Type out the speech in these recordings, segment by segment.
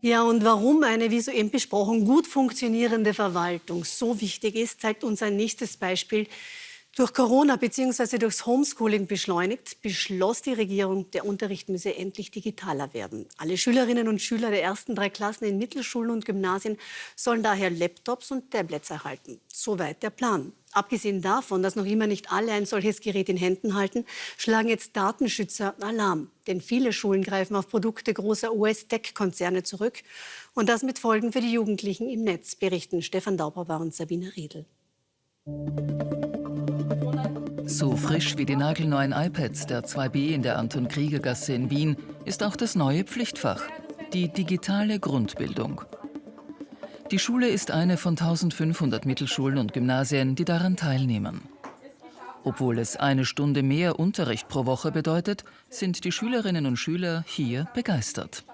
Ja, und warum eine, wie soeben besprochen, gut funktionierende Verwaltung so wichtig ist, zeigt uns ein nächstes Beispiel. Durch Corona bzw. durchs Homeschooling beschleunigt, beschloss die Regierung, der Unterricht müsse endlich digitaler werden. Alle Schülerinnen und Schüler der ersten drei Klassen in Mittelschulen und Gymnasien sollen daher Laptops und Tablets erhalten. Soweit der Plan. Abgesehen davon, dass noch immer nicht alle ein solches Gerät in Händen halten, schlagen jetzt Datenschützer Alarm. Denn viele Schulen greifen auf Produkte großer US-Tech-Konzerne zurück. Und das mit Folgen für die Jugendlichen im Netz, berichten Stefan Dauberbauer und Sabine Riedel. So frisch wie die nagelneuen iPads der 2B in der Anton-Krieger-Gasse in Wien ist auch das neue Pflichtfach, die digitale Grundbildung. Die Schule ist eine von 1500 Mittelschulen und Gymnasien, die daran teilnehmen. Obwohl es eine Stunde mehr Unterricht pro Woche bedeutet, sind die Schülerinnen und Schüler hier begeistert.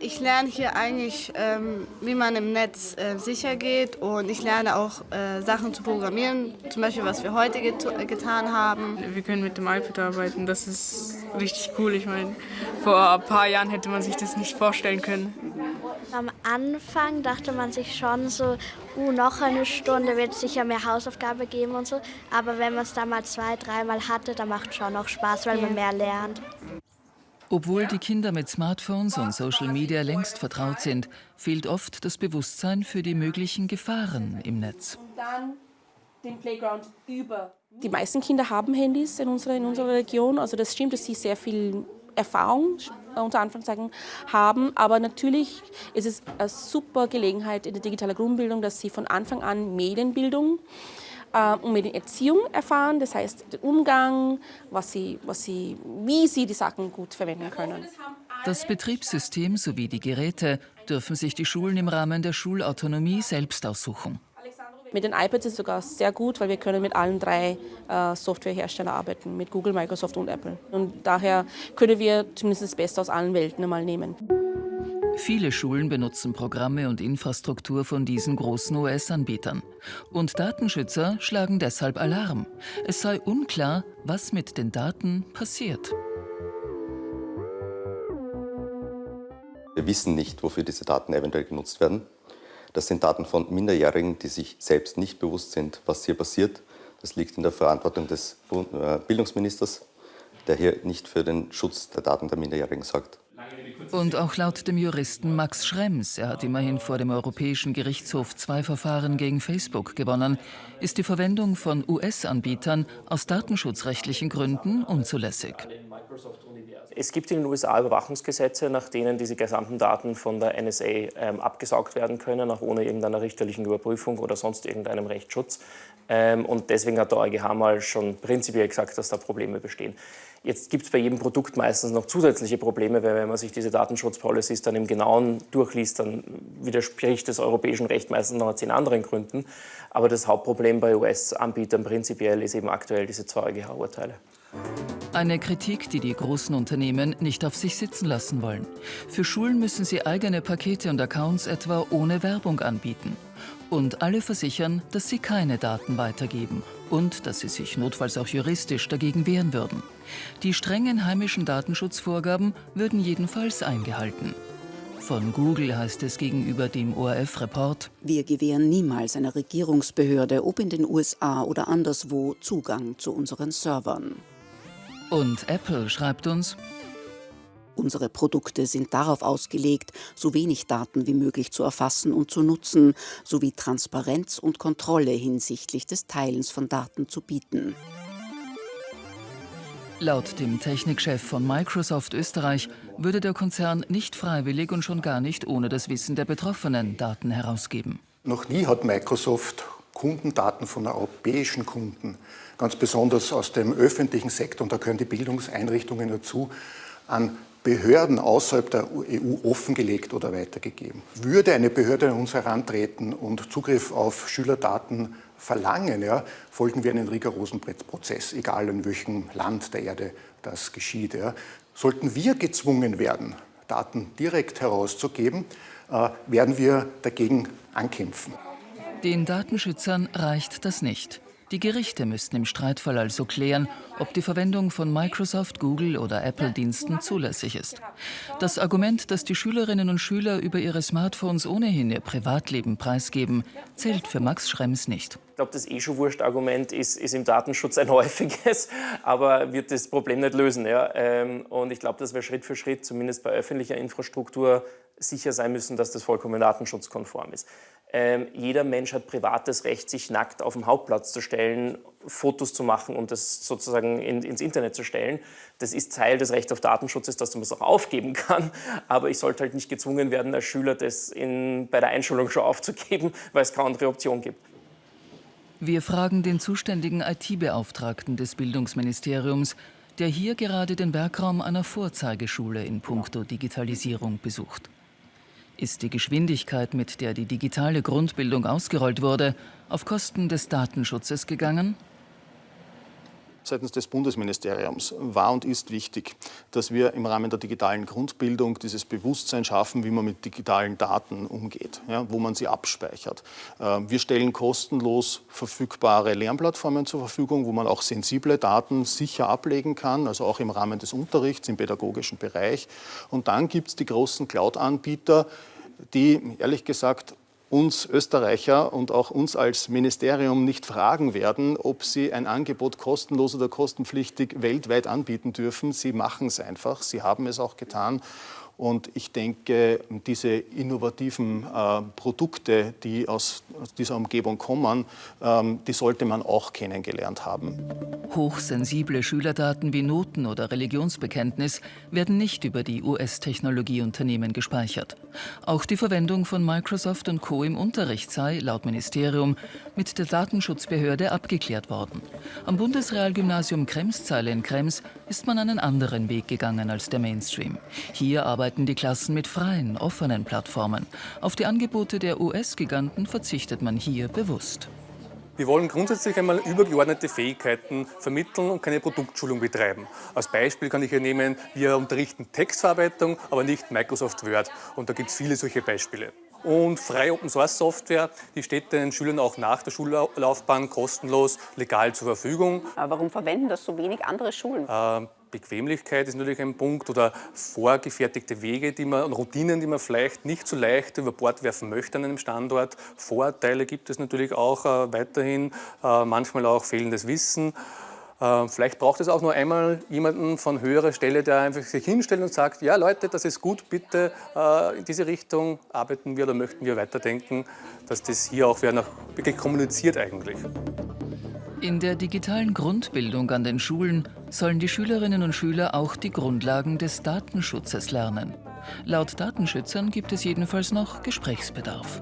Ich lerne hier eigentlich, ähm, wie man im Netz äh, sicher geht und ich lerne auch äh, Sachen zu programmieren, zum Beispiel was wir heute get getan haben. Wir können mit dem iPad arbeiten, das ist richtig cool. Ich meine, vor ein paar Jahren hätte man sich das nicht vorstellen können. Am Anfang dachte man sich schon so, uh, noch eine Stunde wird es sicher mehr Hausaufgabe geben und so. Aber wenn man es dann mal zwei, dreimal hatte, dann macht es schon noch Spaß, weil man mehr lernt. Obwohl die Kinder mit Smartphones und Social Media längst vertraut sind, fehlt oft das Bewusstsein für die möglichen Gefahren im Netz. Die meisten Kinder haben Handys in unserer, in unserer Region. Also das stimmt, dass sie sehr viel Erfahrung unter Anführungszeichen haben. Aber natürlich ist es eine super Gelegenheit in der digitalen Grundbildung, dass sie von Anfang an Medienbildung äh, und Medienerziehung erfahren, das heißt den Umgang, was sie, was sie, wie sie die Sachen gut verwenden können. Das Betriebssystem sowie die Geräte dürfen sich die Schulen im Rahmen der Schulautonomie selbst aussuchen. Mit den iPads ist es sogar sehr gut, weil wir können mit allen drei äh, Softwareherstellern arbeiten, mit Google, Microsoft und Apple. Und daher können wir zumindest das Beste aus allen Welten einmal nehmen. Viele Schulen benutzen Programme und Infrastruktur von diesen großen US-Anbietern. Und Datenschützer schlagen deshalb Alarm. Es sei unklar, was mit den Daten passiert. Wir wissen nicht, wofür diese Daten eventuell genutzt werden. Das sind Daten von Minderjährigen, die sich selbst nicht bewusst sind, was hier passiert. Das liegt in der Verantwortung des äh, Bildungsministers, der hier nicht für den Schutz der Daten der Minderjährigen sorgt. Und auch laut dem Juristen Max Schrems, er hat immerhin vor dem Europäischen Gerichtshof zwei Verfahren gegen Facebook gewonnen, ist die Verwendung von US-Anbietern aus datenschutzrechtlichen Gründen unzulässig. Es gibt in den USA Überwachungsgesetze, nach denen diese gesamten Daten von der NSA ähm, abgesaugt werden können, auch ohne irgendeiner richterlichen Überprüfung oder sonst irgendeinem Rechtsschutz. Ähm, und deswegen hat der EuGH mal schon prinzipiell gesagt, dass da Probleme bestehen. Jetzt gibt es bei jedem Produkt meistens noch zusätzliche Probleme, weil wenn man sich diese Datenschutzpolicies dann im Genauen durchliest, dann widerspricht das europäischen Recht meistens noch aus zehn anderen Gründen. Aber das Hauptproblem bei US-Anbietern prinzipiell ist eben aktuell diese zwei EuGH-Urteile. Eine Kritik, die die großen Unternehmen nicht auf sich sitzen lassen wollen. Für Schulen müssen sie eigene Pakete und Accounts etwa ohne Werbung anbieten. Und alle versichern, dass sie keine Daten weitergeben und dass sie sich notfalls auch juristisch dagegen wehren würden. Die strengen heimischen Datenschutzvorgaben würden jedenfalls eingehalten. Von Google heißt es gegenüber dem ORF-Report, wir gewähren niemals einer Regierungsbehörde, ob in den USA oder anderswo, Zugang zu unseren Servern. Und Apple schreibt uns, Unsere Produkte sind darauf ausgelegt, so wenig Daten wie möglich zu erfassen und zu nutzen, sowie Transparenz und Kontrolle hinsichtlich des Teilens von Daten zu bieten. Laut dem Technikchef von Microsoft Österreich würde der Konzern nicht freiwillig und schon gar nicht ohne das Wissen der Betroffenen Daten herausgeben. Noch nie hat Microsoft Kundendaten von europäischen Kunden, ganz besonders aus dem öffentlichen Sektor, und da gehören die Bildungseinrichtungen dazu, an Behörden außerhalb der EU offengelegt oder weitergegeben. Würde eine Behörde an uns herantreten und Zugriff auf Schülerdaten verlangen, ja, folgen wir einen rigorosen Prozess, egal in welchem Land der Erde das geschieht. Ja. Sollten wir gezwungen werden, Daten direkt herauszugeben, äh, werden wir dagegen ankämpfen. Den Datenschützern reicht das nicht. Die Gerichte müssten im Streitfall also klären, ob die Verwendung von Microsoft, Google oder Apple-Diensten zulässig ist. Das Argument, dass die Schülerinnen und Schüler über ihre Smartphones ohnehin ihr Privatleben preisgeben, zählt für Max Schrems nicht. Ich glaube, das eh schon wurscht Argument ist, ist im Datenschutz ein häufiges, aber wird das Problem nicht lösen. Ja? Ähm, und ich glaube, dass wir Schritt für Schritt, zumindest bei öffentlicher Infrastruktur, sicher sein müssen, dass das vollkommen datenschutzkonform ist. Ähm, jeder Mensch hat privates Recht, sich nackt auf dem Hauptplatz zu stellen, Fotos zu machen und das sozusagen in, ins Internet zu stellen. Das ist Teil des Rechts auf Datenschutz, dass man es auch aufgeben kann. Aber ich sollte halt nicht gezwungen werden, als Schüler das in, bei der Einschulung schon aufzugeben, weil es keine andere Option gibt. Wir fragen den zuständigen IT-Beauftragten des Bildungsministeriums, der hier gerade den Werkraum einer Vorzeigeschule in puncto Digitalisierung besucht. Ist die Geschwindigkeit, mit der die digitale Grundbildung ausgerollt wurde, auf Kosten des Datenschutzes gegangen? Seitens des Bundesministeriums war und ist wichtig, dass wir im Rahmen der digitalen Grundbildung dieses Bewusstsein schaffen, wie man mit digitalen Daten umgeht, ja, wo man sie abspeichert. Ähm, wir stellen kostenlos verfügbare Lernplattformen zur Verfügung, wo man auch sensible Daten sicher ablegen kann, also auch im Rahmen des Unterrichts im pädagogischen Bereich. Und dann gibt es die großen Cloud-Anbieter, die ehrlich gesagt uns Österreicher und auch uns als Ministerium nicht fragen werden, ob sie ein Angebot kostenlos oder kostenpflichtig weltweit anbieten dürfen. Sie machen es einfach. Sie haben es auch getan. Und ich denke, diese innovativen äh, Produkte, die aus, aus, dieser Umgebung kommen, ähm, die sollte man auch kennengelernt haben. Hochsensible Schülerdaten wie Noten oder Religionsbekenntnis werden nicht über die US-Technologieunternehmen gespeichert. Auch die Verwendung von Microsoft und Co. im Unterricht sei, laut Ministerium, mit der Datenschutzbehörde abgeklärt worden. Am Bundesrealgymnasium Kremszeile in Krems ist man einen anderen Weg gegangen als der Mainstream. Hier arbeitet arbeiten die Klassen mit freien, offenen Plattformen. Auf die Angebote der US-Giganten verzichtet man hier bewusst. Wir wollen grundsätzlich einmal übergeordnete Fähigkeiten vermitteln und keine Produktschulung betreiben. Als Beispiel kann ich hier nehmen, wir unterrichten Textverarbeitung, aber nicht Microsoft Word. Und da gibt es viele solche Beispiele. Und freie Open Source Software, die steht den Schülern auch nach der Schullaufbahn kostenlos legal zur Verfügung. Aber warum verwenden das so wenig andere Schulen? Äh, Bequemlichkeit ist natürlich ein Punkt oder vorgefertigte Wege die man, und Routinen, die man vielleicht nicht so leicht über Bord werfen möchte an einem Standort. Vorteile gibt es natürlich auch äh, weiterhin, äh, manchmal auch fehlendes Wissen. Äh, vielleicht braucht es auch nur einmal jemanden von höherer Stelle, der einfach sich hinstellt und sagt, ja Leute, das ist gut, bitte äh, in diese Richtung arbeiten wir oder möchten wir weiterdenken, dass das hier auch wirklich kommuniziert eigentlich. In der digitalen Grundbildung an den Schulen sollen die Schülerinnen und Schüler auch die Grundlagen des Datenschutzes lernen. Laut Datenschützern gibt es jedenfalls noch Gesprächsbedarf.